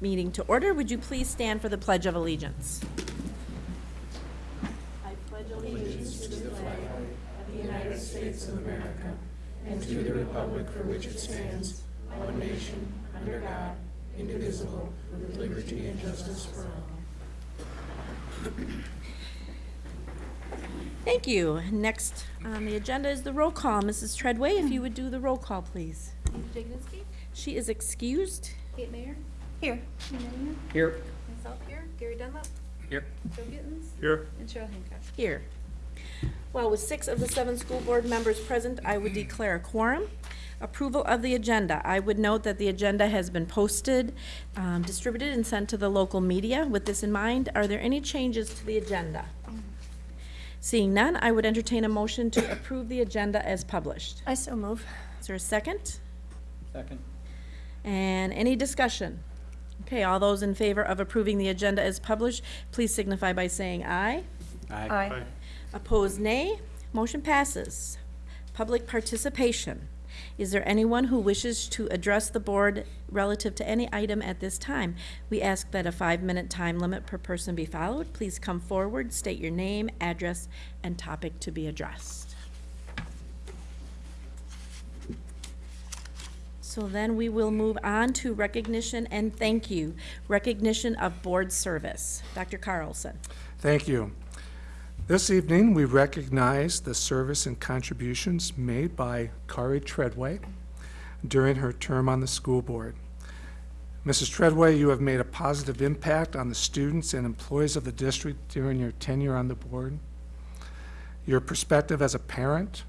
meeting to order. Would you please stand for the Pledge of Allegiance? I pledge allegiance to the flag of the United States of America and to the republic for which it stands, one nation, under God, indivisible, with liberty and justice for all. Thank you. Next on the agenda is the roll call. Mrs. Treadway, if you would do the roll call, please. Angie Jagniski, She is excused. Kate Mayer. Here. Melina, Here. myself here, Gary Dunlap, Here. Joe Gittens, Here. and Cheryl Hancock. Here. Well, with six of the seven school board members present, I would declare a quorum. Approval of the agenda. I would note that the agenda has been posted, um, distributed, and sent to the local media. With this in mind, are there any changes to the agenda? Seeing none, I would entertain a motion to approve the agenda as published. I so move. Is there a second? Second. And any discussion? Okay, all those in favor of approving the agenda as published, please signify by saying aye. Aye. Opposed, nay. Motion passes. Public participation. Is there anyone who wishes to address the board relative to any item at this time? We ask that a five-minute time limit per person be followed. Please come forward, state your name, address, and topic to be addressed. So then we will move on to recognition and thank you. Recognition of board service. Dr. Carlson. Thank you. This evening, we recognize the service and contributions made by Kari Treadway during her term on the school board. Mrs. Treadway, you have made a positive impact on the students and employees of the district during your tenure on the board. Your perspective as a parent,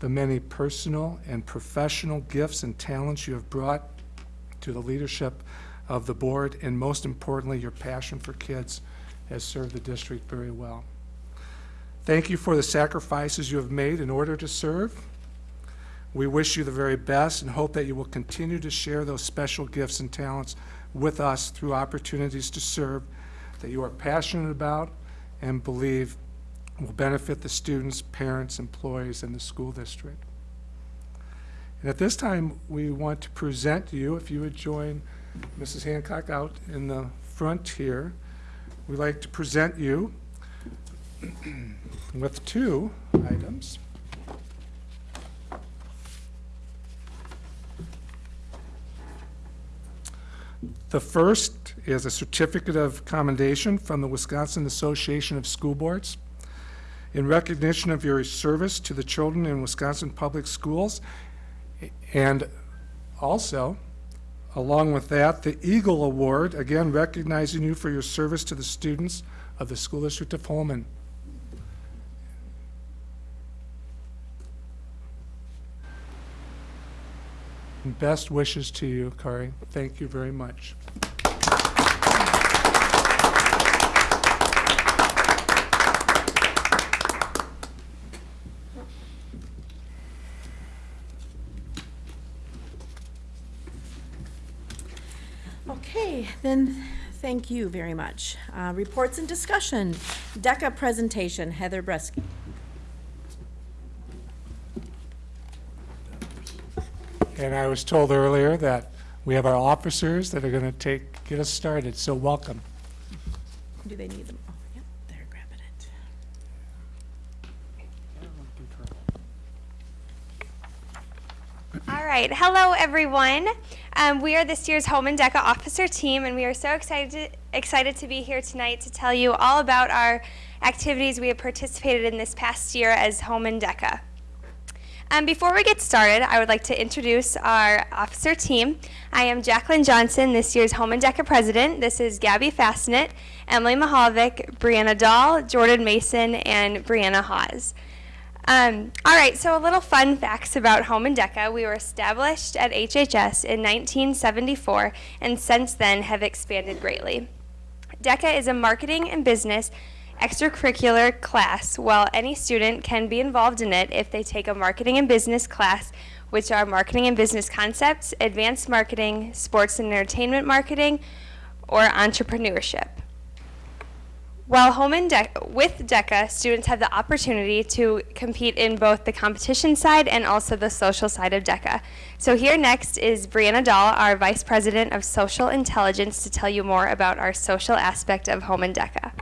the many personal and professional gifts and talents you have brought to the leadership of the board, and most importantly, your passion for kids has served the district very well. Thank you for the sacrifices you have made in order to serve. We wish you the very best and hope that you will continue to share those special gifts and talents with us through opportunities to serve that you are passionate about and believe will benefit the students, parents, employees, and the school district. And at this time, we want to present to you, if you would join Mrs. Hancock out in the front here, we'd like to present you with two items. The first is a certificate of commendation from the Wisconsin Association of School Boards in recognition of your service to the children in Wisconsin public schools. And also, along with that, the Eagle Award, again recognizing you for your service to the students of the School District of Holmen. And Best wishes to you, Kari. Thank you very much. Okay, then, thank you very much. Uh, Reports and discussion. DECA presentation, Heather Bresky. And I was told earlier that we have our officers that are going to take, get us started, so welcome. Do they need them? Oh, yep, they're grabbing it. All right, hello everyone. Um, we are this year's Holmen DECA Officer Team, and we are so excited to, excited to be here tonight to tell you all about our activities we have participated in this past year as Holmen DECA. Um, before we get started, I would like to introduce our officer team. I am Jacqueline Johnson, this year's Holmen DECA president. This is Gabby Fastnet, Emily Mahalovic, Brianna Dahl, Jordan Mason, and Brianna Hawes. Um, all right, so a little fun facts about Holmen DECA. We were established at HHS in 1974 and since then have expanded greatly. DECA is a marketing and business extracurricular class, while any student can be involved in it if they take a marketing and business class, which are marketing and business concepts, advanced marketing, sports and entertainment marketing, or entrepreneurship. While home in Dec- with DECA, students have the opportunity to compete in both the competition side and also the social side of DECA. So here next is Brianna Dahl, our Vice President of Social Intelligence, to tell you more about our social aspect of Holmen DECA.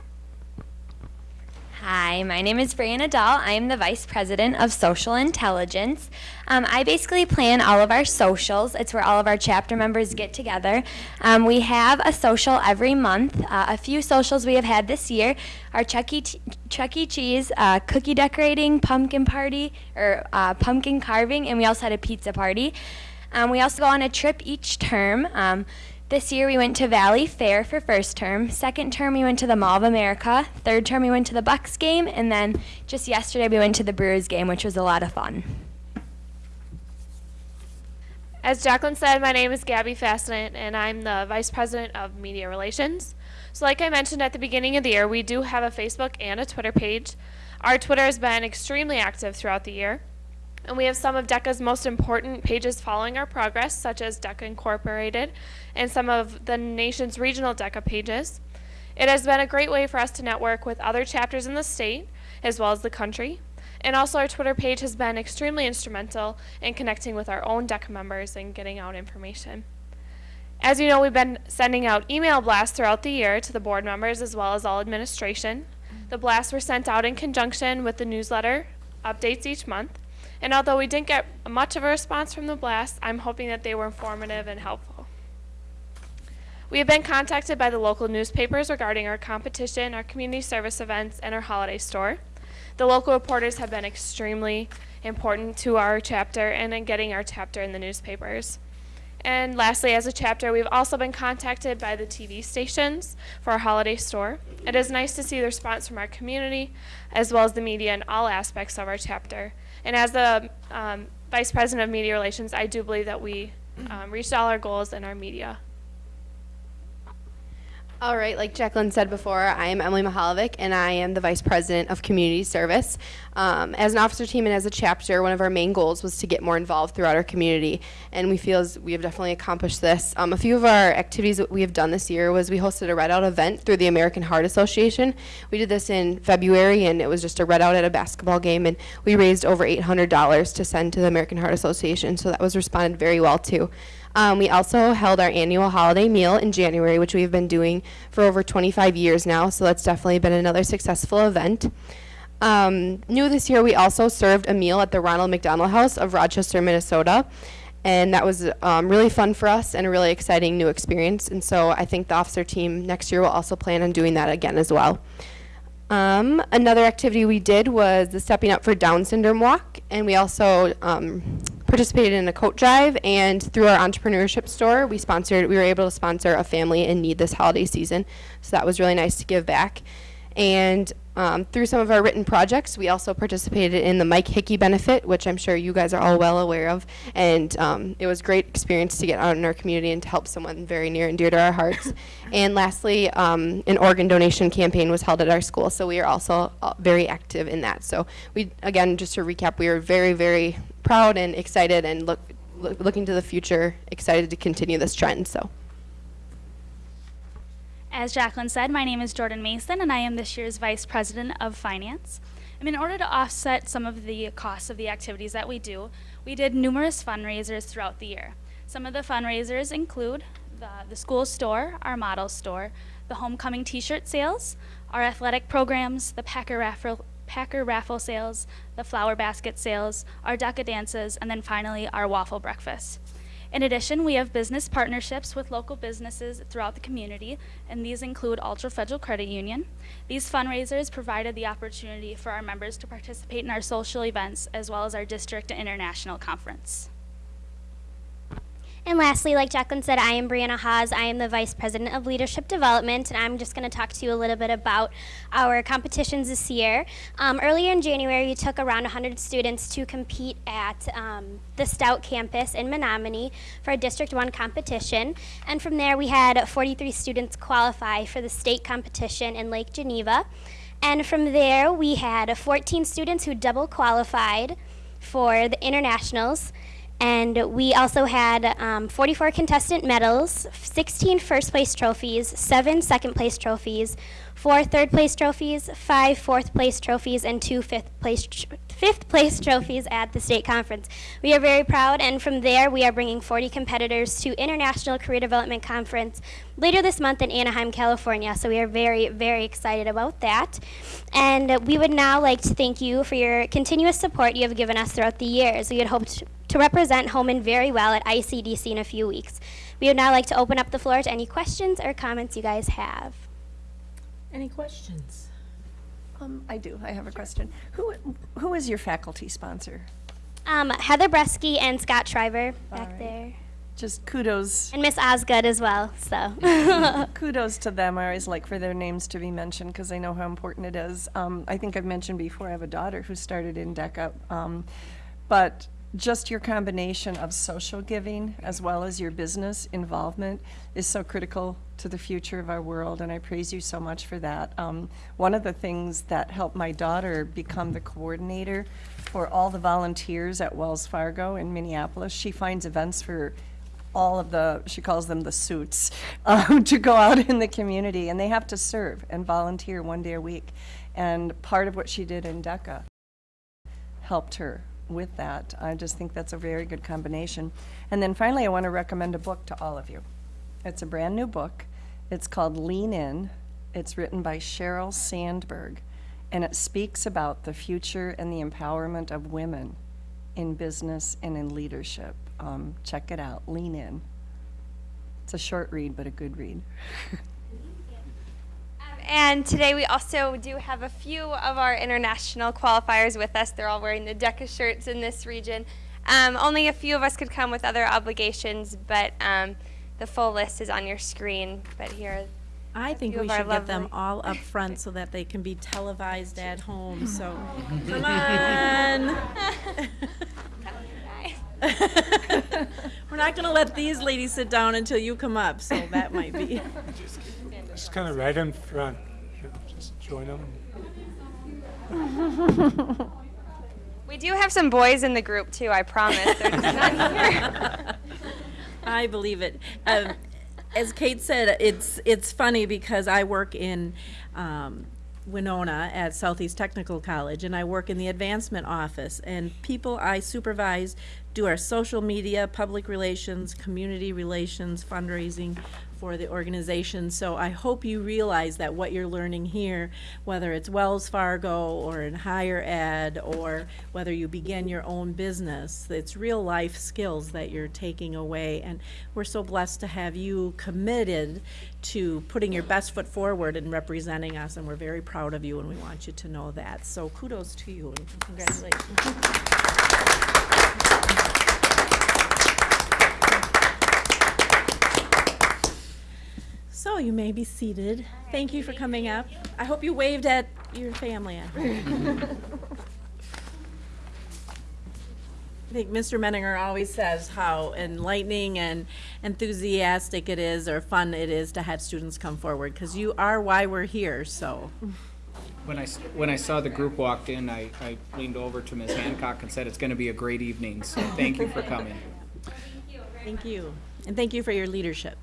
Hi, my name is Brianna Dahl. I am the Vice President of Social Intelligence. Um, I basically plan all of our socials. It's where all of our chapter members get together. Um, we have a social every month. Uh, a few socials we have had this year are Chuck E. Chuck E. Cheese, uh, cookie decorating, pumpkin party, or uh, pumpkin carving, and we also had a pizza party. Um, we also go on a trip each term. This year we went to Valleyfair for first term. Second term we went to the Mall of America. Third term we went to the Bucks game, and then just yesterday we went to the Brewers game, which was a lot of fun. As Jacqueline said, my name is Gabby Fastnet, and I'm the Vice President of Media Relations. So, like I mentioned at the beginning of the year, we do have a Facebook and a Twitter page. Our Twitter has been extremely active throughout the year, and we have some of DECA's most important pages following our progress, such as DECA Incorporated and some of the nation's regional DECA pages. It has been a great way for us to network with other chapters in the state as well as the country. And also, our Twitter page has been extremely instrumental in connecting with our own DECA members and getting out information. As you know, we've been sending out email blasts throughout the year to the board members as well as all administration. The blasts were sent out in conjunction with the newsletter updates each month. And although we didn't get much of a response from the blasts, I'm hoping that they were informative and helpful. We have been contacted by the local newspapers regarding our competition, our community service events, and our holiday store. The local reporters have been extremely important to our chapter and in getting our chapter in the newspapers. And lastly, as a chapter, we've also been contacted by the TV stations for our holiday store. It is nice to see the response from our community as well as the media in all aspects of our chapter. And as the um, Vice President of Media Relations, I do believe that we um, reached all our goals in our media. All right, like Jacqueline said before, I am Emily Mahalovic, and I am the Vice President of Community Service. Um, as an officer team and as a chapter, one of our main goals was to get more involved throughout our community, and we feel as we have definitely accomplished this. Um, a few of our activities that we have done this year was we hosted a Red Out event through the American Heart Association. We did this in February, and it was just a Red Out at a basketball game, and we raised over $800 to send to the American Heart Association, so that was responded very well to. Um, we also held our annual holiday meal in January, which we've been doing for over 25 years now, so that's definitely been another successful event. Um, new this year, we also served a meal at the Ronald McDonald House of Rochester, Minnesota, and that was um, really fun for us and a really exciting new experience. And so I think the officer team next year will also plan on doing that again as well. Um, another activity we did was the Stepping Up for Down Syndrome Walk, and we also um, participated in a coat drive. And through our entrepreneurship store, we sponsored. We were able to sponsor a family in need this holiday season, so that was really nice to give back. And um, through some of our written projects, we also participated in the Mike Hickey benefit, which I'm sure you guys are all well aware of. And um, it was a great experience to get out in our community and to help someone very near and dear to our hearts. and lastly, um, an organ donation campaign was held at our school, so we are also uh, very active in that. So we, again, just to recap, we are very, very proud and excited and look, look looking to the future, excited to continue this trend. So. As Jacqueline said, my name is Jordan Mason, and I am this year's Vice President of Finance. And in order to offset some of the costs of the activities that we do, we did numerous fundraisers throughout the year. Some of the fundraisers include the, the school store, our model store, the homecoming t-shirt sales, our athletic programs, the Packer raffle, Packer raffle sales, the flower basket sales, our DECA dances, and then finally our waffle breakfast. In addition, we have business partnerships with local businesses throughout the community, and these include Altra Federal Credit Union. These fundraisers provided the opportunity for our members to participate in our social events as well as our district and international conference. And lastly, like Jacqueline said, I am Brianna Haas. I am the Vice President of Leadership Development, and I'm just going to talk to you a little bit about our competitions this year. Um, earlier in January, we took around 100 students to compete at um, the Stout campus in Menomonie for a District 1 competition. And from there, we had 43 students qualify for the state competition in Lake Geneva. And from there, we had 14 students who double qualified for the internationals. And we also had um, 44 contestant medals, 16 first place trophies, 7 second place trophies, 4 third place trophies, 5 fourth place trophies, and 2 fifth place, fifth place trophies at the state conference. We are very proud, and from there, we are bringing 40 competitors to International Career Development Conference later this month in Anaheim, California. So we are very, very excited about that. And we would now like to thank you for your continuous support you have given us throughout the years. We had hoped to represent Holmen very well at ICDC in a few weeks. We would now like to open up the floor to any questions or comments you guys have. Any questions? Um, I do. I have a question. Who who is your faculty sponsor? Um, Heather Bresky and Scott Shriver back right. there. Just kudos And Miss Osgood as well, so. kudos to them. I always like for their names to be mentioned because I know how important it is. Um, I think I've mentioned before I have a daughter who started in DECA, um, but just your combination of social giving as well as your business involvement is so critical to the future of our world, and I praise you so much for that. Um, one of the things that helped my daughter become the coordinator for all the volunteers at Wells Fargo in Minneapolis, she finds events for all of the, she calls them the suits, um, to go out in the community, and they have to serve and volunteer one day a week. And part of what she did in DECA helped her with that. I just think that's a very good combination. And then finally, I want to recommend a book to all of you. It's a brand new book. It's called Lean In. It's written by Sheryl Sandberg, and it speaks about the future and the empowerment of women in business and in leadership. Um, check it out, Lean In. It's a short read, but a good read. And today we also do have a few of our international qualifiers with us. They're all wearing the DECA shirts in this region. Um, only a few of us could come with other obligations, but um, the full list is on your screen. But here, I think we of our should get them all up front so that they can be televised at home, so, come on. We're not gonna let these ladies sit down until you come up, so that might be. Just kind of right in front. You know, Just join them. we do have some boys in the group too. I promise. They're here. I believe it. Um, as Kate said, it's it's funny because I work in um, Winona at Southeast Technical College, and I work in the advancement office. And people I supervise do our social media, public relations, community relations, fundraising for the organization. So I hope you realize that what you're learning here, whether it's Wells Fargo or in higher ed, or whether you begin your own business, it's real life skills that you're taking away. And we're so blessed to have you committed to putting your best foot forward and representing us, and we're very proud of you, and we want you to know that. So kudos to you and congratulations. So you may be seated. Thank you for coming up. I hope you waved at your family home. I think Mr. Menninger always says how enlightening and enthusiastic it is or fun it is to have students come forward because you are why we're here, so. When I, when I saw the group walked in, I, I leaned over to Ms. Hancock and said, it's gonna be a great evening, so thank you for coming. Thank you. Thank you. And thank you for your leadership.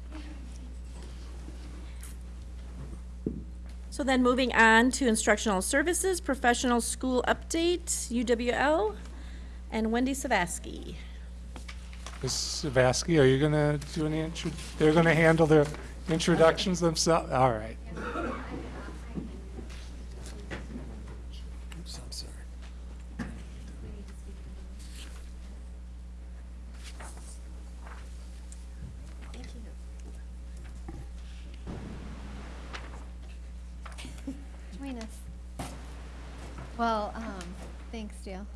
So then moving on to instructional services, professional school update, UWL, and Wendy Savasky. Ms. Savasky, are you going to do any, intro- they're going to handle their introductions themselves? All right. Oops, I'm sorry. Join us. Well, um, thanks, Dale.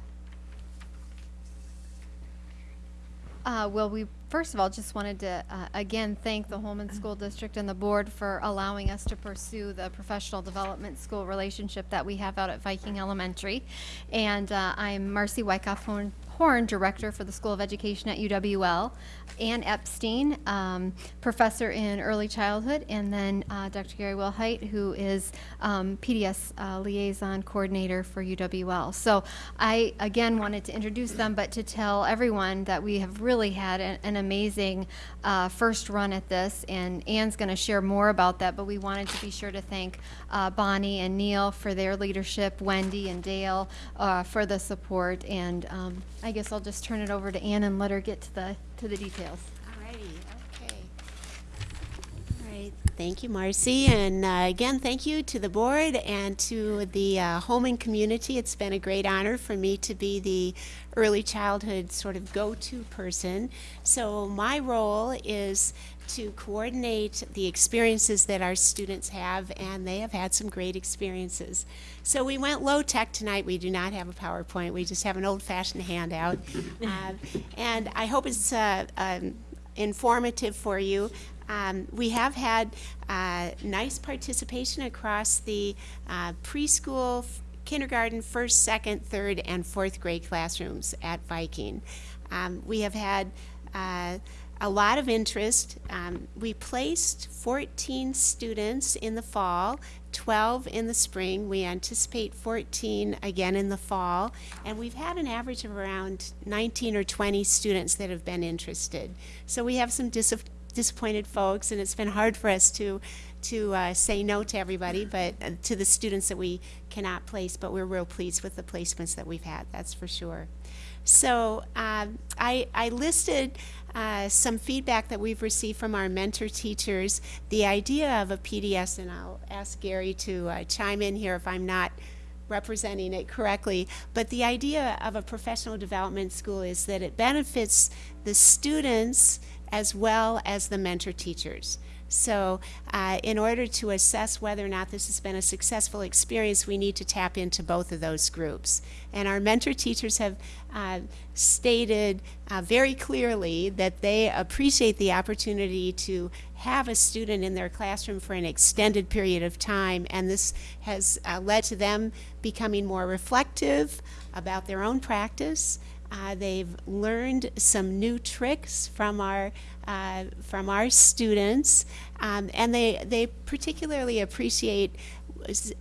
Uh, well, we first of all just wanted to uh, again thank the Holmen School District and the board for allowing us to pursue the professional development school relationship that we have out at Viking Elementary. And uh, I'm Marcy Wyckoff, Horn, Director for the School of Education at UWL, Ann Epstein, um, Professor in Early Childhood, and then uh, Dr. Gary Wilhite, who is um, PDS uh, Liaison Coordinator for UWL. So I, again, wanted to introduce them, but to tell everyone that we have really had an, an amazing uh, first run at this, and Ann's going to share more about that, but we wanted to be sure to thank uh, Bonnie and Neil for their leadership, Wendy and Dale uh, for the support, and um, I guess I'll just turn it over to Ann and let her get to the, to the details. Okay. All right, thank you, Marcy, and uh, again, thank you to the board and to the uh, Holmen community. It's been a great honor for me to be the early childhood sort of go-to person. So my role is to coordinate the experiences that our students have, and they have had some great experiences. So we went low-tech tonight. We do not have a PowerPoint. We just have an old-fashioned handout. Uh, And I hope it's uh, um, informative for you. Um, we have had uh, nice participation across the uh, preschool, kindergarten, first, second, third, and fourth grade classrooms at Viking. Um, we have had uh, a lot of interest. Um, we placed 14 students in the fall, 12 in the spring. We anticipate 14 again in the fall. And we've had an average of around 19 or 20 students that have been interested. So we have some dis- disappointed folks, and it's been hard for us to to uh, say no to everybody, but uh, to the students that we cannot place. But we're real pleased with the placements that we've had. That's for sure. So um, I, I listed uh, some feedback that we've received from our mentor teachers. The idea of a PDS, and I'll ask Gary to uh, chime in here if I'm not representing it correctly, but the idea of a professional development school is that it benefits the students as well as the mentor teachers. So, uh, in order to assess whether or not this has been a successful experience, we need to tap into both of those groups. And our mentor teachers have uh, stated uh, very clearly that they appreciate the opportunity to have a student in their classroom for an extended period of time, and this has uh, led to them becoming more reflective about their own practice. Uh, they've learned some new tricks from our uh, from our students, um, and they they particularly appreciate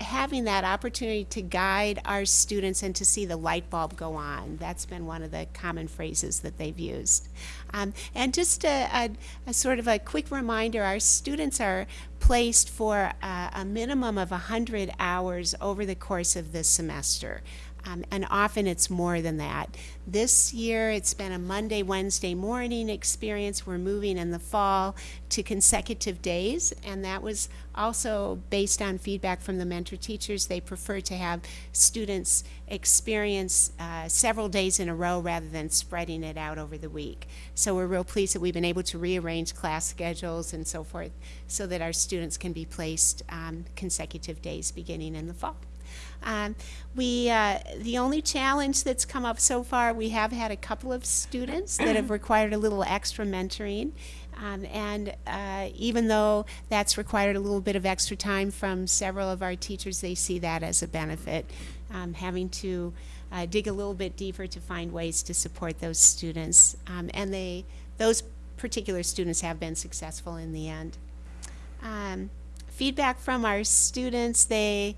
having that opportunity to guide our students and to see the light bulb go on. That's been one of the common phrases that they've used. Um, and just a, a, a sort of a quick reminder, our students are placed for a, a minimum of 100 hours over the course of this semester. Um, and often it's more than that. This year it's been a Monday, Wednesday morning experience. We're moving in the fall to consecutive days, and that was also based on feedback from the mentor teachers. They prefer to have students experience uh, several days in a row rather than spreading it out over the week. So we're real pleased that we've been able to rearrange class schedules and so forth so that our students can be placed um, consecutive days beginning in the fall. Um, we, uh, the only challenge that's come up so far, we have had a couple of students that have required a little extra mentoring. Um, and uh, even though that's required a little bit of extra time from several of our teachers, they see that as a benefit, um, having to uh, dig a little bit deeper to find ways to support those students. Um, and they, those particular students have been successful in the end. Um, feedback from our students, they,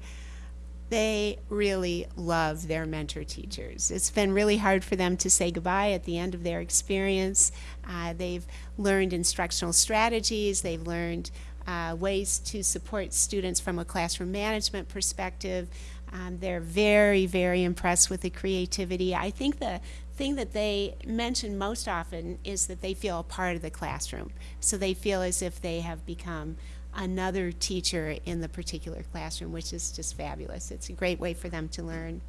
they really love their mentor teachers. It's been really hard for them to say goodbye at the end of their experience. Uh, they've learned instructional strategies, they've learned uh, ways to support students from a classroom management perspective. Um, they're very, very impressed with the creativity. I think the thing that they mention most often is that they feel a part of the classroom. So they feel as if they have become another teacher in the particular classroom, which is just fabulous. It's a great way for them to learn.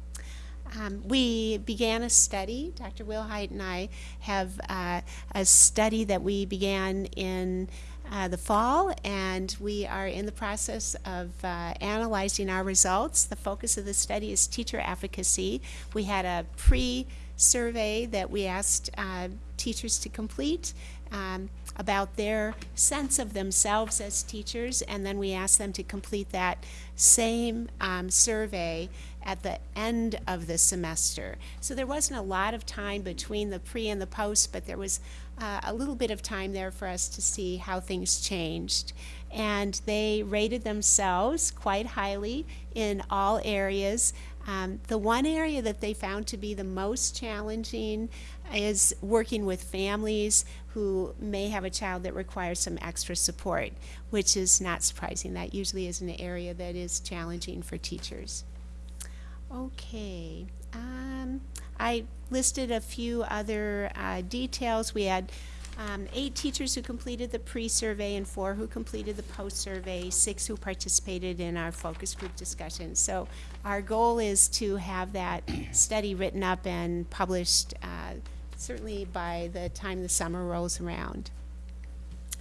Um, we began a study. Dr. Wilhite and I have uh, a study that we began in uh, the fall, and we are in the process of uh, analyzing our results. The focus of the study is teacher efficacy. We had a pre survey that we asked uh, teachers to complete um, about their sense of themselves as teachers, and then we asked them to complete that same um, survey at the end of the semester. So there wasn't a lot of time between the pre and the post, but there was uh, a little bit of time there for us to see how things changed. And they rated themselves quite highly in all areas. Um, the one area that they found to be the most challenging is working with families who may have a child that requires some extra support, which is not surprising. That usually is an area that is challenging for teachers. Okay. Um, I listed a few other uh, details. We had um, eight teachers who completed the pre-survey and four who completed the post-survey, six who participated in our focus group discussion. So our goal is to have that study written up and published uh, certainly by the time the summer rolls around.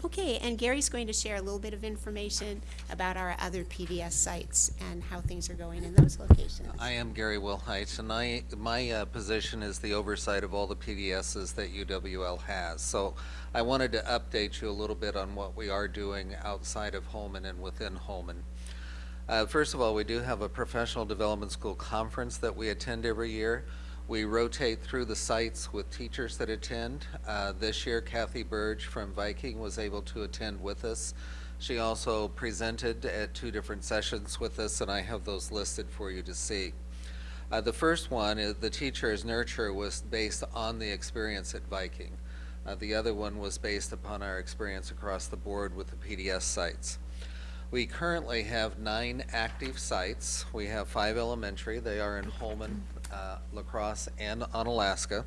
Okay, and Gary's going to share a little bit of information about our other PDS sites and how things are going in those locations. I am Gary Wilhite, and I, my uh, position is the oversight of all the PDSs that UWL has. So I wanted to update you a little bit on what we are doing outside of Holmen and within Holmen. Uh, first of all, we do have a professional development school conference that we attend every year. We rotate through the sites with teachers that attend. Uh, this year, Kathy Burge from Viking was able to attend with us. She also presented at two different sessions with us, and I have those listed for you to see. Uh, the first one, is the teacher's nurture, was based on the experience at Viking. Uh, the other one was based upon our experience across the board with the PDS sites. We currently have nine active sites. We have five elementary. They are in Holmen, uh, La Crosse, and Onalaska.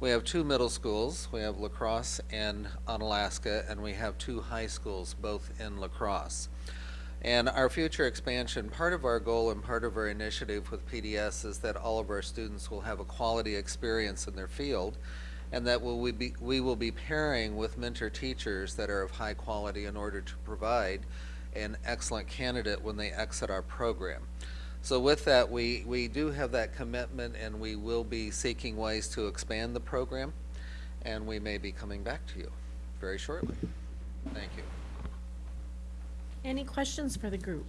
We have two middle schools. We have La Crosse and Onalaska, and we have two high schools, both in La Crosse. And our future expansion, part of our goal and part of our initiative with PDS is that all of our students will have a quality experience in their field and that will we, be, we will be pairing with mentor teachers that are of high quality in order to provide an excellent candidate when they exit our program. So with that, we, we do have that commitment and we will be seeking ways to expand the program and we may be coming back to you very shortly. Thank you. Any questions for the group?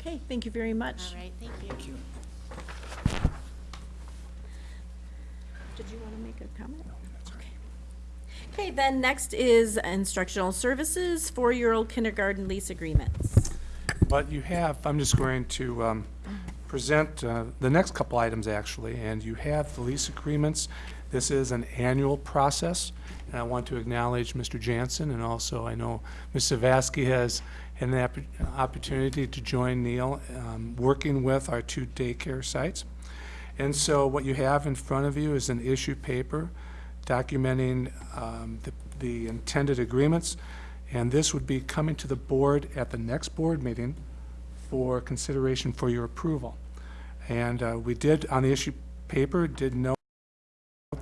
Okay, thank you very much. All right, thank you. Did you want to make a comment? Okay. Okay, then next is instructional services, four-year-old kindergarten lease agreements. But you have, I'm just going to um, present uh, the next couple items, actually, and you have the lease agreements. This is an annual process, and I want to acknowledge Mr. Jansen, and also I know Ms. Savaski has an opp- opportunity to join Neil, um, working with our two daycare sites. And so what you have in front of you is an issue paper documenting um, the the intended agreements, and this would be coming to the board at the next board meeting for consideration for your approval. And uh, we did, on the issue paper, did note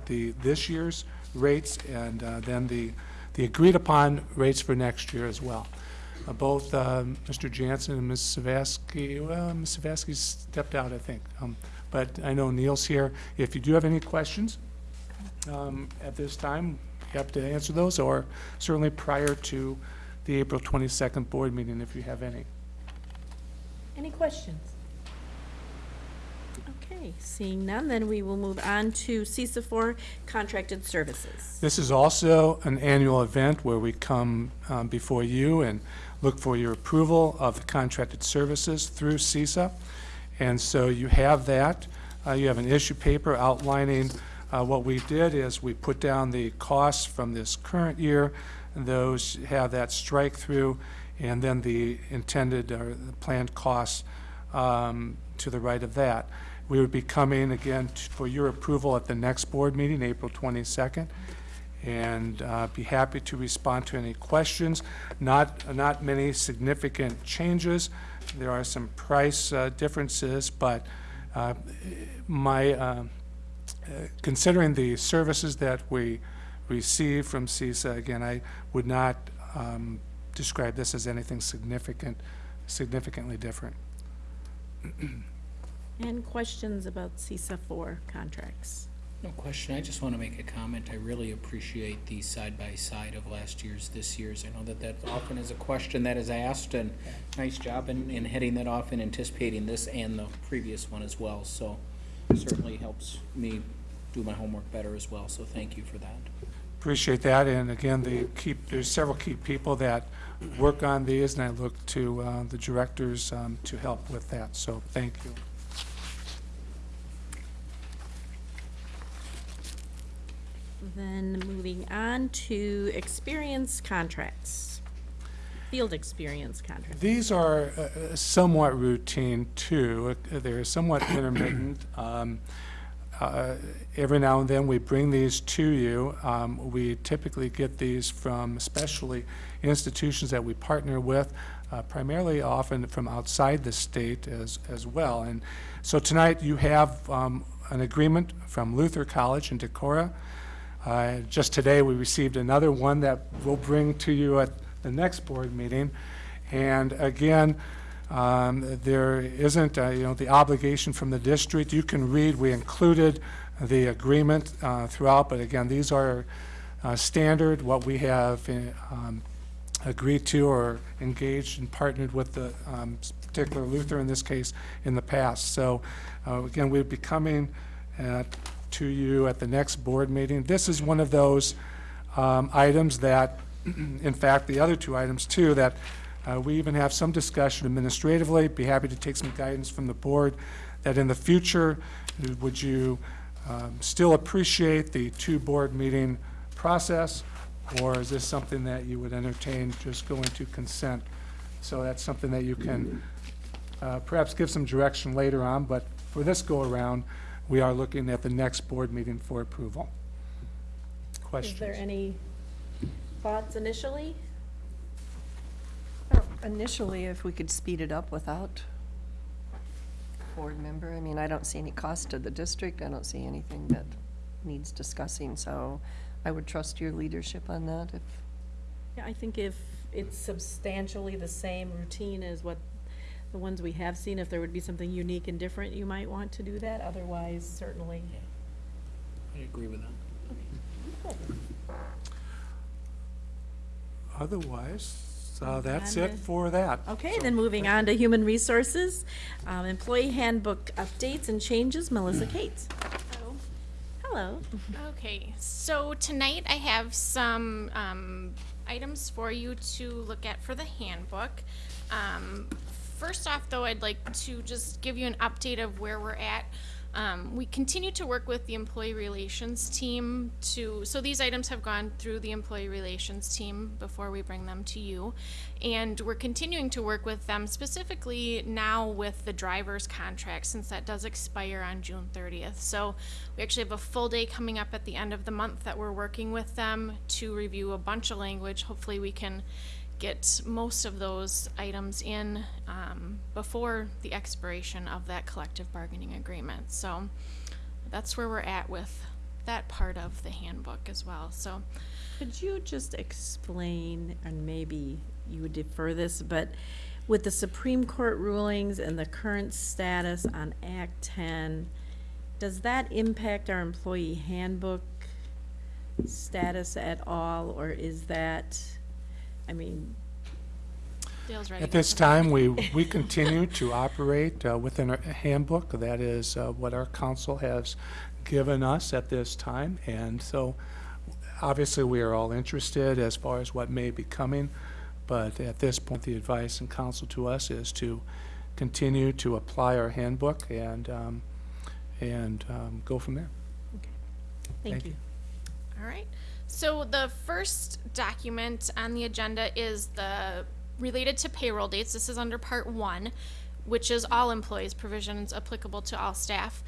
the, this year's rates and uh, then the, the agreed-upon rates for next year as well. Uh, Both um, Mr. Jansen and Ms. Savaski, well, Ms. Savaski stepped out, I think. Um, But I know Neil's here. If you do have any questions um, at this time, happy to answer those, or certainly prior to the April 22nd board meeting, if you have any. Any questions? Okay, seeing none, then we will move on to CESA for contracted services. This is also an annual event where we come um, before you and look for your approval of the contracted services through CESA. And so you have that. Uh, You have an issue paper outlining uh, what we did is we put down the costs from this current year. Those have that strike through, and then the intended or the planned costs um, to the right of that. We would be coming again for your approval at the next board meeting, April 22nd, and uh, be happy to respond to any questions. Not, not many significant changes. There are some price uh, differences, but uh, my, uh, uh, considering the services that we receive from CESA, again, I would not um, describe this as anything significant, significantly different. And questions about CESA four contracts? No question. I just want to make a comment. I really appreciate the side-by-side of last year's, this year's. I know that that often is a question that is asked, and nice job in, in heading that off and anticipating this and the previous one as well. So certainly helps me do my homework better as well, so thank you for that. Appreciate that, and again, the key, there's several key people that work on these, and I look to uh, the directors um, to help with that, so thank you. Then moving on to experience contracts, field experience contracts. These are uh, uh, somewhat routine, too. They're somewhat intermittent. Um, uh, Every now and then, we bring these to you. Um, We typically get these from especially institutions that we partner with, uh, primarily often from outside the state as, as well. And so tonight, you have um, an agreement from Luther College in Decorah. Uh, Just today, we received another one that we'll bring to you at the next board meeting. And again, um, there isn't, uh, you know, the obligation from the district. You can read, we included the agreement uh, throughout, but again, these are uh, standard, what we have uh, um, agreed to or engaged and partnered with the um, particular Luther, in this case, in the past. So uh, again, we'll be coming uh, to you at the next board meeting. This is one of those um, items that, in fact, the other two items too, that uh, we even have some discussion administratively, be happy to take some guidance from the board, that in the future, would you um, still appreciate the two-board meeting process, or is this something that you would entertain just going to consent? So that's something that you can uh, perhaps give some direction later on, but for this go-around, we are looking at the next board meeting for approval. Questions? Is there any thoughts initially? Initially, if we could speed it up without board member, I mean, I don't see any cost to the district, I don't see anything that needs discussing, so I would trust your leadership on that if, Yeah, I think if it's substantially the same routine as what the ones we have seen, if there would be something unique and different, you might want to do that. Otherwise, certainly. I agree with that. Otherwise, uh, that's it for that. Okay, then moving on to human resources, um, employee handbook updates and changes, Melissa Cates. Hello. Okay, so tonight I have some um, items for you to look at for the handbook. Um, first off, though, I'd like to just give you an update of where we're at. Um, we continue to work with the employee relations team to, so these items have gone through the employee relations team before we bring them to you. And we're continuing to work with them specifically now with the driver's contract since that does expire on June 30th. So we actually have a full day coming up at the end of the month that we're working with them to review a bunch of language. Hopefully we can get most of those items in um, before the expiration of that collective bargaining agreement. So that's where we're at with that part of the handbook as well. So Could you just explain, and maybe you would defer this, but with the Supreme Court rulings and the current status on Act ten, does that impact our employee handbook status at all, or is that, I mean, Dale's ready. At this time, we, we continue to operate uh, within our handbook. That is uh, what our council has given us at this time. And so, obviously, we are all interested as far as what may be coming. But at this point, the advice and counsel to us is to continue to apply our handbook and, um, and um, go from there. thank Thank you. All right. So the first document on the agenda is the related to payroll dates. This is under part one, which is all employees provisions applicable to all staff.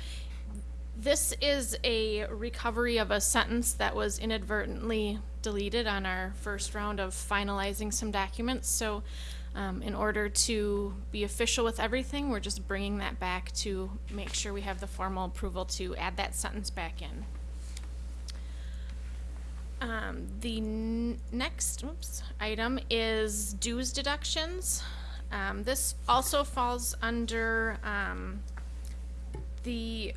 This is a recovery of a sentence that was inadvertently deleted on our first round of finalizing some documents. So um, in order to be official with everything, we're just bringing that back to make sure we have the formal approval to add that sentence back in. Um, the n- next oops, item is dues deductions. Um, this also falls under um, the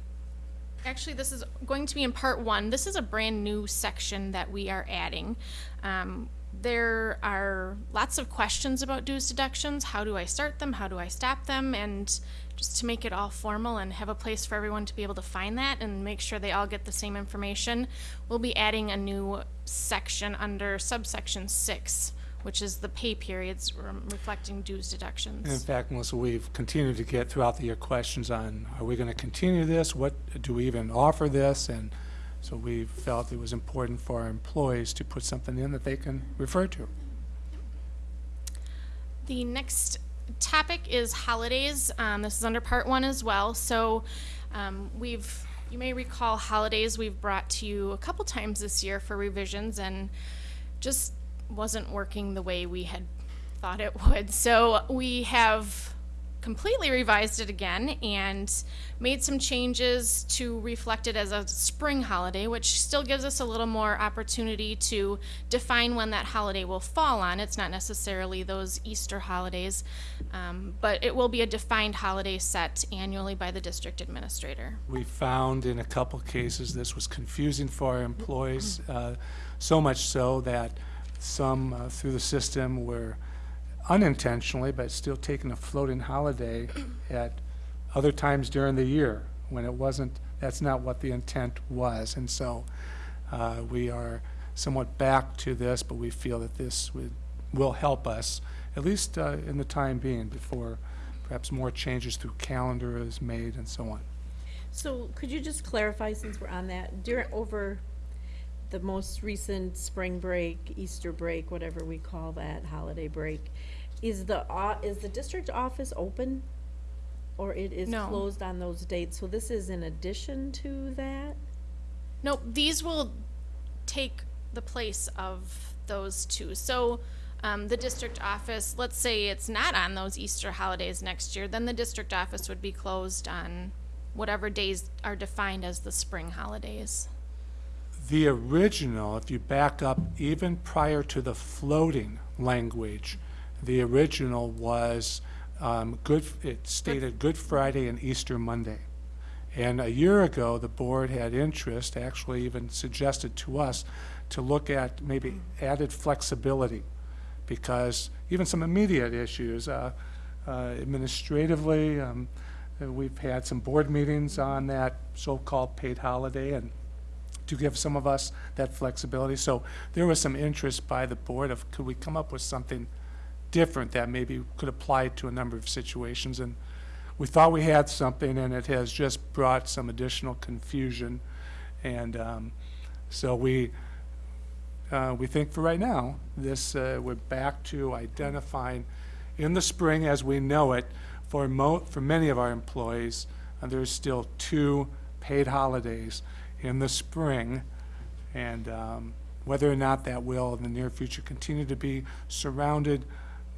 actually this is going to be in part one. This is a brand new section that we are adding. Um, there are lots of questions about dues deductions. How do i start them? How do i stop them? And just to make it all formal and have a place for everyone to be able to find that and make sure they all get the same information we'll be adding a new section under subsection six which is the pay periods um, reflecting dues deductions In fact, Melissa, we've continued to get throughout the year questions on, are we going to continue this? What, do we even offer this? And so we felt it was important for our employees to put something in that they can refer to. The next topic is holidays. Um, this is under part one as well. So um, we've, you may recall holidays we've brought to you a couple times this year for revisions and just wasn't working the way we had thought it would. So we have completely revised it again and made some changes to reflect it as a spring holiday, which still gives us a little more opportunity to define when that holiday will fall on. It's not necessarily those Easter holidays, um, but it will be a defined holiday set annually by the district administrator. We found in a couple cases this was confusing for our employees, uh, so much so that some uh, through the system were unintentionally, but still taking a floating holiday at other times during the year when it wasn't, that's not what the intent was. And so uh, we are somewhat back to this, but we feel that this would, will help us, at least uh, in the time being, before perhaps more changes through calendar is made and so on. So could you just clarify, since we're on that, during, over the most recent spring break, Easter break, whatever we call that, holiday break, is the, o- is the district office open? Or it is No. closed on those dates? So this is in addition to that? Nope, these will take the place of those two. So, um, the district office, let's say it's not on those Easter holidays next year, then the district office would be closed on whatever days are defined as the spring holidays. The original, if you back up even prior to the floating language, the original was um, good, it stated Good Friday and Easter Monday. And a year ago, the board had interest, actually even suggested to us, to look at maybe added flexibility. Because even some immediate issues, uh, uh, administratively, um, we've had some board meetings on that so-called paid holiday, and to give some of us that flexibility. So there was some interest by the board of, could we come up with something different that maybe could apply to a number of situations? And we thought we had something, and it has just brought some additional confusion. And um, so we, uh, we think for right now, this, uh, we're back to identifying in the spring as we know it, for for many of our employees, uh, there's still two paid holidays in the spring. And um, whether or not that will in the near future continue to be surrounded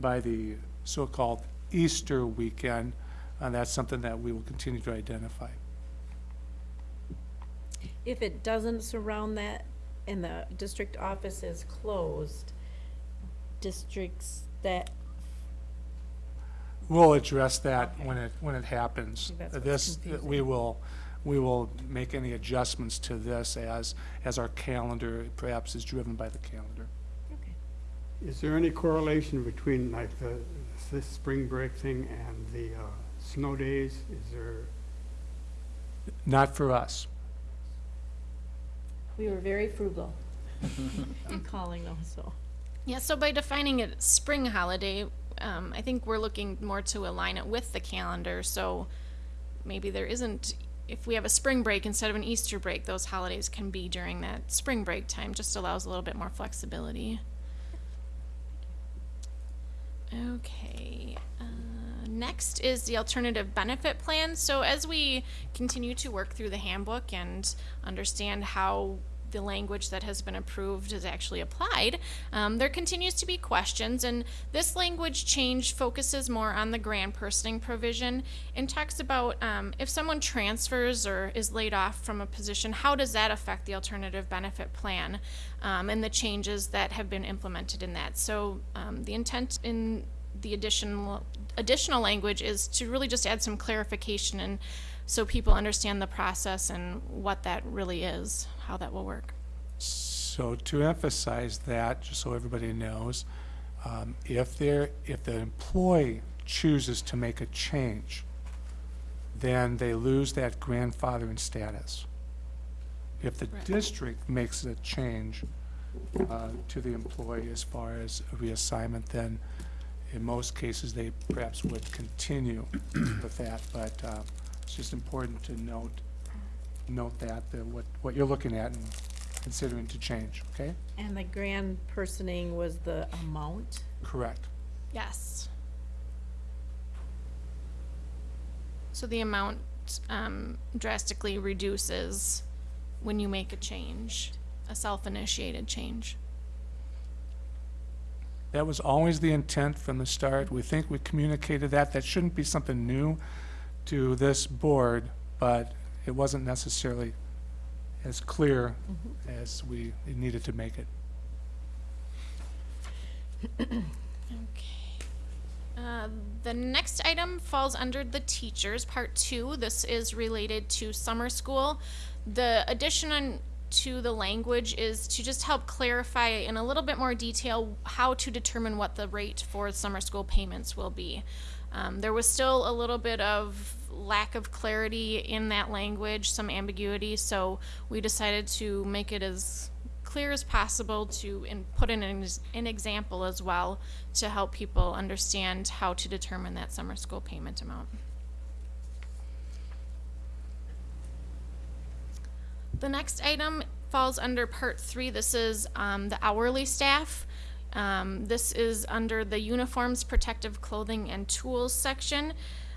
by the so-called Easter weekend, and that's something that we will continue to identify. If it doesn't surround that and the district office is closed, districts that, We'll address that when it, when it happens. That's what's This, confusing. we will, we will make any adjustments to this as, as our calendar perhaps is driven by the calendar. Is there any correlation between like the, this spring break thing and the uh, snow days? Is there, Not for us. we were very frugal in calling those, so. Yeah, so by defining it spring holiday, um, I think we're looking more to align it with the calendar. So maybe there isn't, if we have a spring break instead of an Easter break, those holidays can be during that spring break time. Just allows a little bit more flexibility. Okay. Uh, next is the alternative benefit plan. So as we continue to work through the handbook and understand how the language that has been approved is actually applied, um, there continues to be questions, and this language change focuses more on the grand personing provision and talks about um, if someone transfers or is laid off from a position, how does that affect the alternative benefit plan um, and the changes that have been implemented in that. So um, the intent in the additional additional language is to really just add some clarification and so people understand the process and what that really is, how that will work. So to emphasize that, just so everybody knows, um, if there, if the employee chooses to make a change, then they lose that grandfathering status. If the Right. district makes a change uh, to the employee as far as a reassignment, then in most cases, they perhaps would continue with that. But uh, it's just important to note, note that, that what, what you're looking at and considering to change, okay? And the grand personing was the amount? Correct. Yes. So the amount um, drastically reduces when you make a change, a self-initiated change. That was always the intent from the start. We think we communicated that. That shouldn't be something new to this board, but it wasn't necessarily as clear as we needed to make it. Okay. Uh, The next item falls under the teachers, part two. This is related to summer school. The addition on to the language is to just help clarify in a little bit more detail how to determine what the rate for summer school payments will be. Um, there was still a little bit of lack of clarity in that language, some ambiguity, so we decided to make it as clear as possible to put in an, an example as well to help people understand how to determine that summer school payment amount. The next item falls under part three. This is um, the hourly staff. Um, this is under the uniforms, protective clothing, and tools section.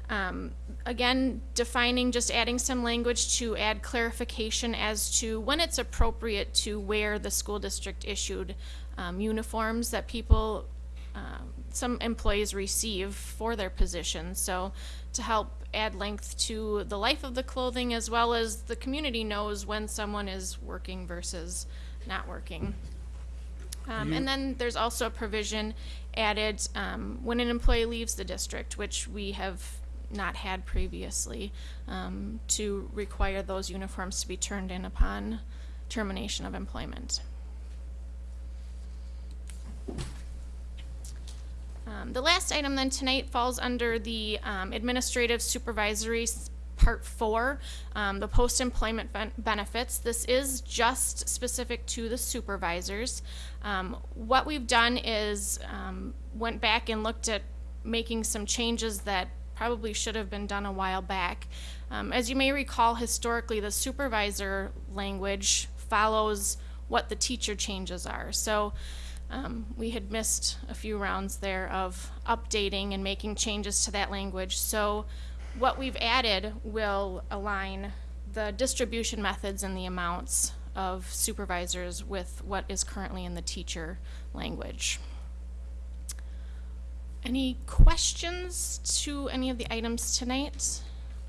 Um, again, defining, just adding some language to add clarification as to when it's appropriate to wear the school district issued um, uniforms that people, um, some employees receive for their positions. So to help add length to the life of the clothing as well as the community knows when someone is working versus not working. Um, and then there's also a provision added um, when an employee leaves the district, which we have not had previously, um, to require those uniforms to be turned in upon termination of employment. Um, the last item then tonight falls under the um, administrative supervisory part four, um, the post-employment ben- benefits. This is just specific to the supervisors. Um, what we've done is um, went back and looked at making some changes that probably should have been done a while back. Um, as you may recall, historically, the supervisor language follows what the teacher changes are. So um, we had missed a few rounds there of updating and making changes to that language. So what we've added will align the distribution methods and the amounts of supervisors with what is currently in the teacher language. Any questions to any of the items tonight?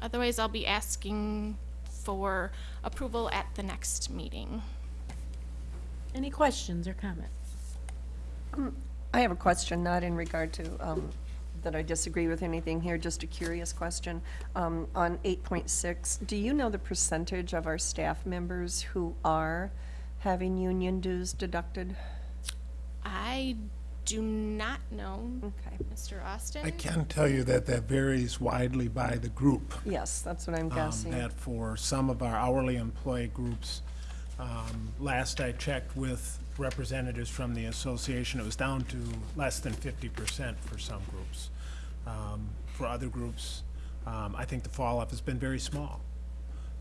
Otherwise, I'll be asking for approval at the next meeting. Any questions or comments? I have a question, not in regard to, um, that I disagree with anything here, just a curious question. Um, on eight point six, do you know the percentage of our staff members who are having union dues deducted? I do not know, Okay. Mr. Austin. I can tell you that that varies widely by the group. Yes, that's what I'm um, guessing. That for some of our hourly employee groups, um, last I checked with representatives from the association, it was down to less than fifty percent for some groups. Um, For other groups, um, I think the fall-off has been very small.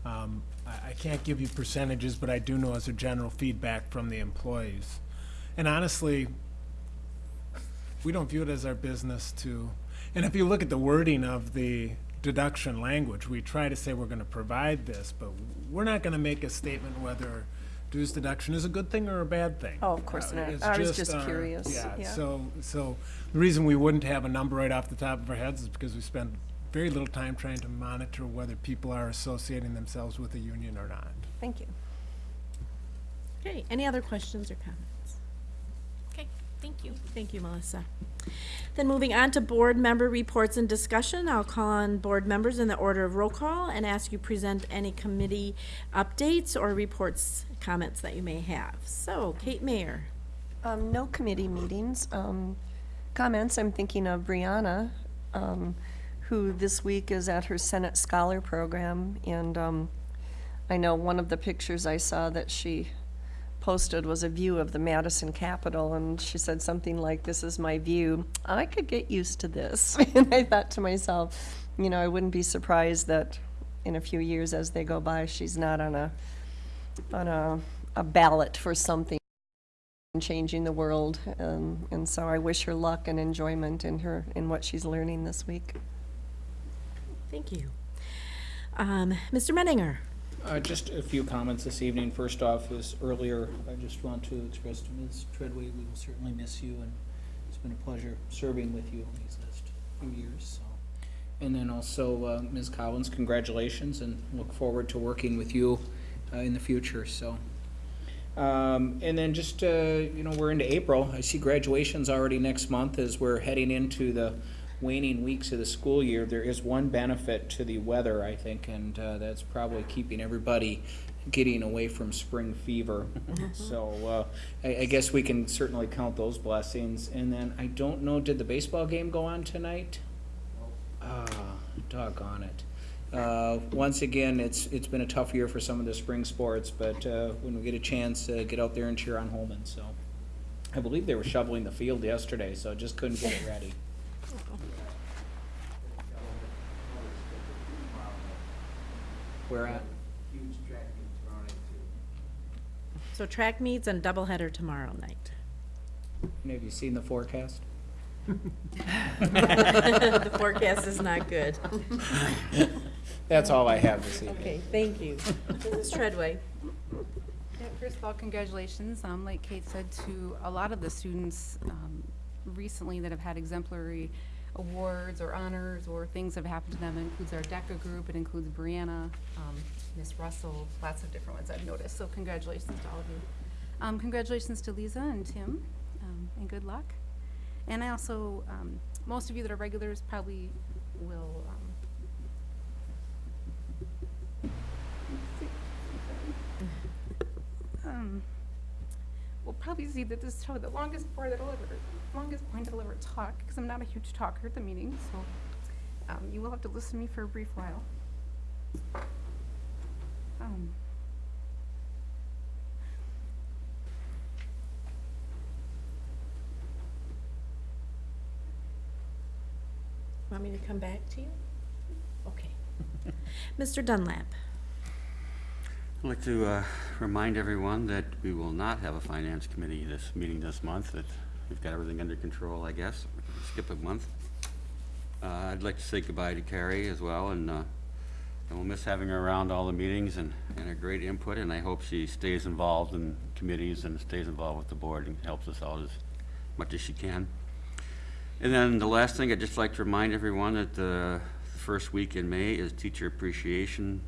Um, I, I can't give you percentages, but I do know as a general feedback from the employees. And honestly, we don't view it as our business to, and if you look at the wording of the deduction language, we try to say we're gonna provide this, but we're not gonna make a statement whether dues deduction is a good thing or a bad thing. Oh, of course Uh, not. I was just our- curious, yeah. So, so the reason we wouldn't have a number right off the top of our heads is because we spend very little time trying to monitor whether people are associating themselves with a union or not. Thank you. Okay, any other questions or comments? Thank you. Thank you, Melissa. Then moving on to board member reports and discussion, I'll call on board members in the order of roll call and ask you present any committee updates or reports, comments that you may have. So, Kate Mayer. Um, no committee meetings. Um, comments, I'm thinking of Brianna, um, who this week is at her Senate Scholar Program. And um, I know one of the pictures I saw that she posted was a view of the Madison Capitol. And she said something like, This is my view. I could get used to this. and I thought to myself, you know, I wouldn't be surprised that in a few years as they go by, she's not on a, on a, a ballot for something changing the world. Um, and so I wish her luck and enjoyment in her in what she's learning this week. Thank you. Um, Mr. Menninger. Uh, just a few comments this evening. First off, is earlier, I just want to express to Ms. Treadway, we will certainly miss you, and it's been a pleasure serving with you these last few years, so. And then also, uh, Ms. Collins, congratulations, and look forward to working with you, uh, in the future, so. Um, and then just, uh, you know, we're into April. I see graduations already next month as we're heading into the waning weeks of the school year. There is one benefit to the weather, I think, and uh, that's probably keeping everybody getting away from spring fever. so uh, I, I guess we can certainly count those blessings. And then I don't know, did the baseball game go on tonight? Ah, doggone it. Uh, once again, it's it's been a tough year for some of the spring sports, but uh, when we get a chance, uh, get out there and cheer on Holmen. So, I believe they were shoveling the field yesterday, so just couldn't get it ready. Where at? So track meets and doubleheader tomorrow night. And have you seen the forecast? The forecast is not good. That's all I have this evening. Okay, thank you. Mrs. Treadway. Yeah, First of all, congratulations, um, like Kate said, to a lot of the students um, recently that have had exemplary awards or honors or things have happened to them. It includes our DECA group, it includes Brianna, um, Miss Russell, lots of different ones I've noticed, so congratulations to all of you. Um, Congratulations to Lisa and Tim, um, and good luck. And I also, um, most of you that are regulars probably will um, um, we'll probably see that this is probably the longest board that I'll ever, longest point I'll ever talk, because I'm not a huge talker at the meeting, so, um, you will have to listen to me for a brief while. Um, Want me to come back to you? Okay. Mr. Dunlap. I'd like to uh, remind everyone that we will not have a finance committee this meeting this month, that we've got everything under control, I guess. Skip a month. Uh, I'd like to say goodbye to Kari as well, and uh, and we'll miss having her around all the meetings and and her great input, and I hope she stays involved in committees and stays involved with the board and helps us out as much as she can. And then the last thing, I'd just like to remind everyone that the first week in May is Teacher Appreciation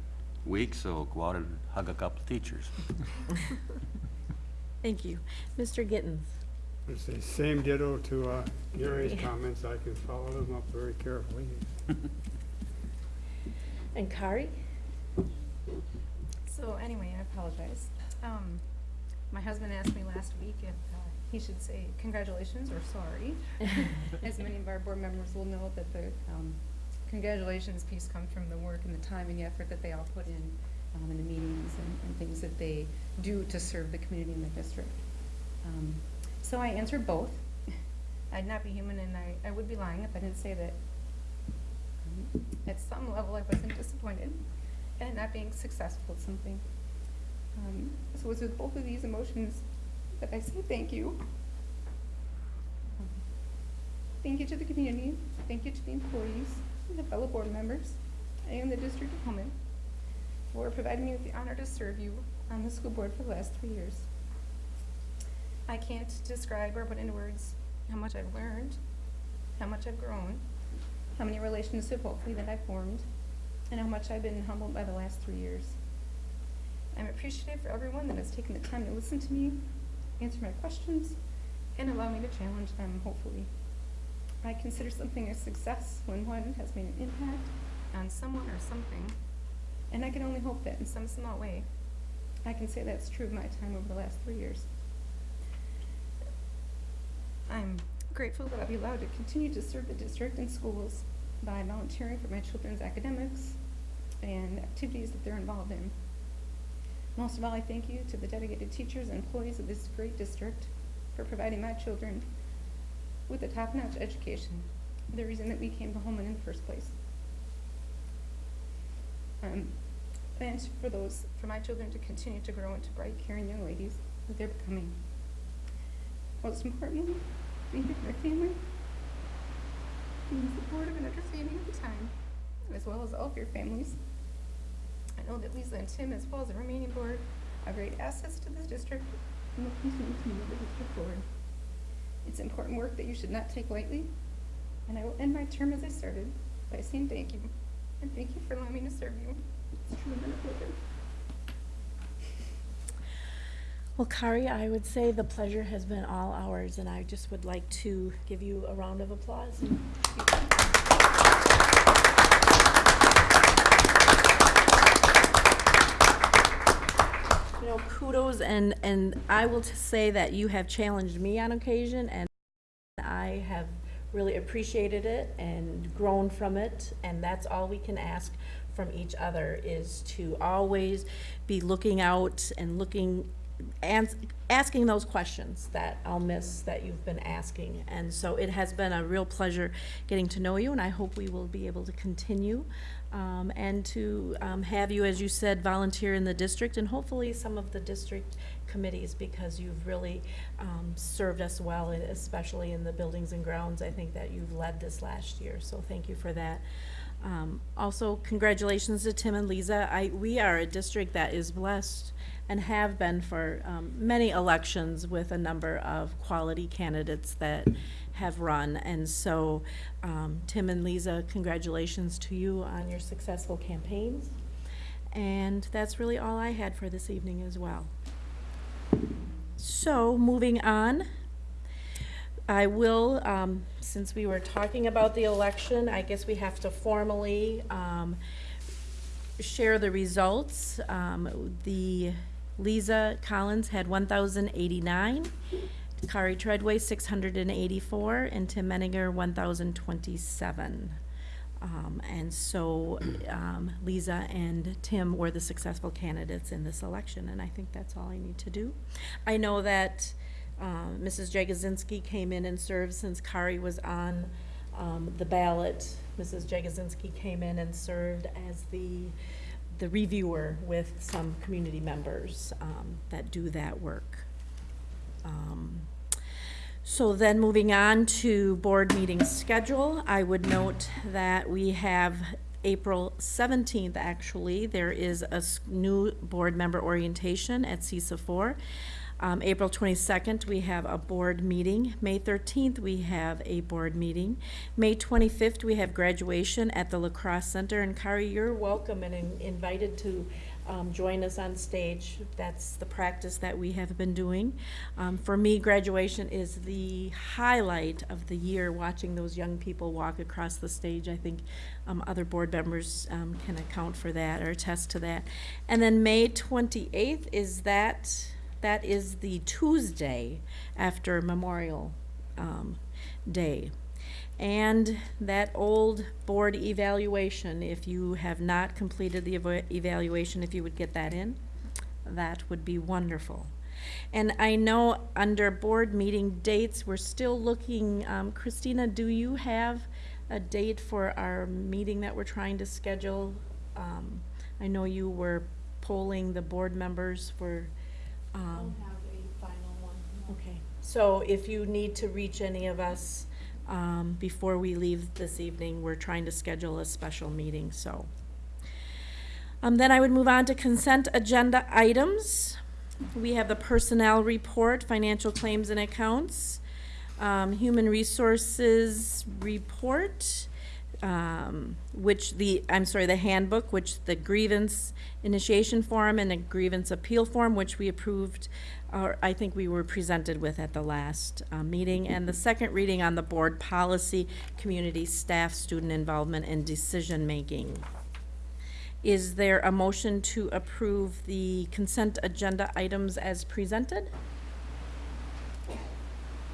Week, so go out and hug a couple of teachers. Thank you. Mr. Gittens. I say same ditto to uh, Gary's comments. I can follow them up very carefully. And Kari? So anyway, I apologize. Um, my husband asked me last week if uh, he should say congratulations or sorry. As many of our board members will know that the um, congratulations piece comes from the work and the time and the effort that they all put in um, in the meetings and, and things that they do to serve the community in the district. Um, so I answered both. I'd not be human and I, I would be lying if I didn't say that um, at some level I wasn't disappointed at not being successful at something. Um, so it's with both of these emotions that I say thank you. Um, Thank you to the community, thank you to the employees, and the fellow board members, and the district of Holmen for providing me with the honor to serve you on the school board for the last three years. I can't describe or put into words how much I've learned, how much I've grown, how many relationships hopefully that I've formed, and how much I've been humbled by the last three years. I'm appreciative for everyone that has taken the time to listen to me, answer my questions, and allow me to challenge them, hopefully. I consider something a success when one has made an impact on someone or something. And I can only hope that in some small way, I can say that's true of my time over the last three years. I'm grateful that I'll be allowed to continue to serve the district and schools by volunteering for my children's academics and activities that they're involved in. Most of all, I thank you to the dedicated teachers and employees of this great district for providing my children with a top-notch education, the reason that we came to Holmen in the first place. Um, and for those, for my children to continue to grow into bright, caring young ladies that they're becoming. Most importantly, being with my family, being supportive and understanding at the time, as well as all of your families. I know that Lisa and Tim, as well as the remaining board, are great assets to this district and will continue to move the district forward. It's important work that you should not take lightly, and I will end my term as I started by saying thank you, and thank you for allowing me to serve you. It's truly been a pleasure. Well, Kari, I would say the pleasure has been all ours, and I just would like to give you a round of applause. Know, kudos, and, and I will say that you have challenged me on occasion, and I have really appreciated it and grown from it, and that's all we can ask from each other, is to always be looking out and looking, asking those questions that I'll miss that you've been asking. And so it has been a real pleasure getting to know you, and I hope we will be able to continue. Um, and to um, have you, as you said, volunteer in the district and hopefully some of the district committees because you've really um, served us well, especially in the buildings and grounds. I think that you've led this last year, so thank you for that. Um, also, congratulations to Tim and Lisa. I, we are a district that is blessed and have been for um, many elections with a number of quality candidates that have run. And so, um, Tim and Lisa, congratulations to you on your successful campaigns. And that's really all I had for this evening as well. So, moving on, I will, um, since we were talking about the election, I guess we have to formally um, share the results. Um, the Lisa Collins had 1,089, Kari Treadway 684, and Tim Menninger 1,027. Um, and so um, Lisa and Tim were the successful candidates in this election, and I think that's all I need to do. I know that um, Mrs. Jagosinski came in and served since Kari was on um, the ballot. Mrs. Jagosinski came in and served as the the reviewer with some community members um, that do that work. Um, so then moving on to board meeting schedule, I would note that we have April 17th, actually, there is a new board member orientation at CESA 4. Um, April 22nd, we have a board meeting. May 13th, we have a board meeting. May 25th, we have graduation at the La Crosse Center. And Kari, you're welcome and in- invited to um, join us on stage. That's the practice that we have been doing. Um, for me, graduation is the highlight of the year, watching those young people walk across the stage. I think um, other board members um, can account for that or attest to that. And then May 28th is that, that is the Tuesday after Memorial um, Day. And that old board evaluation, if you have not completed the eva- evaluation, if you would get that in, that would be wonderful. And I know under board meeting dates, we're still looking, um, Christina, do you have a date for our meeting that we're trying to schedule? Um, I know you were polling the board members for, um. have a final one. Okay, so if you need to reach any of us, um, before we leave this evening, we're trying to schedule a special meeting, so. Um, then I would move on to consent agenda items. We have the personnel report, financial claims and accounts, um, human resources report, um, which the, I'm sorry, the handbook, which the grievance initiation form and the grievance appeal form, which we approved, or I think we were presented with at the last uh, meeting, and the second reading on the board policy, community, staff, student involvement, and decision-making. Is there a motion to approve the consent agenda items as presented?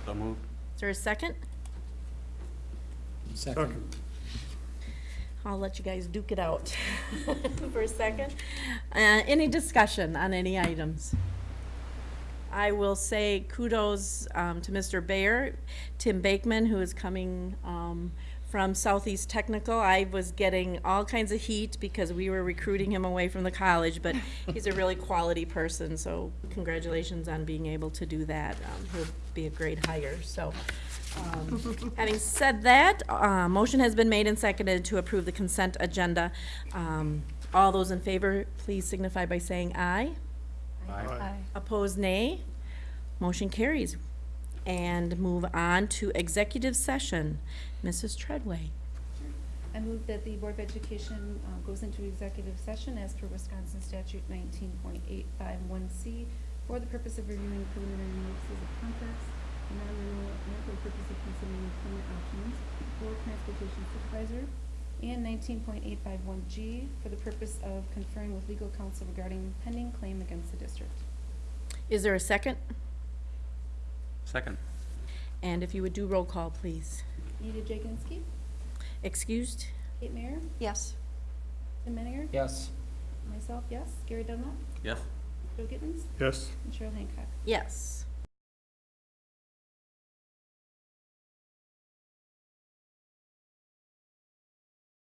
So moved. Is there a second? Second. I'll let you guys duke it out for a second. Uh, any discussion on any items? I will say kudos um, to Mr. Bayer, Tim Bakeman, who is coming um, from Southeast Technical. I was getting all kinds of heat because we were recruiting him away from the college, but he's a really quality person, so congratulations on being able to do that. Um, He'll be a great hire, so. um, Having said that, uh, motion has been made and seconded to approve the consent agenda. Um, All those in favor, please signify by saying aye. Aye. Opposed, nay. Motion carries. And move on to executive session. Mrs. Treadway. I move that the Board of Education uh, goes into executive session as per Wisconsin statute nineteen point eight five one C for the purpose of reviewing preliminary notices of contracts, and non-renewal, and for the purpose of considering employment options for transportation supervisor, and nineteen point eight five one G for the purpose of conferring with legal counsel regarding pending claim against the district. Is there a second? Second. And if you would do roll call, please. Anita Jaganski, Excused? Kate Mayer, Yes. Tim Menninger, Yes. myself, yes, Gary Dunlap, Yes? Joe Gittens, Yes. and Cheryl Hancock. Yes.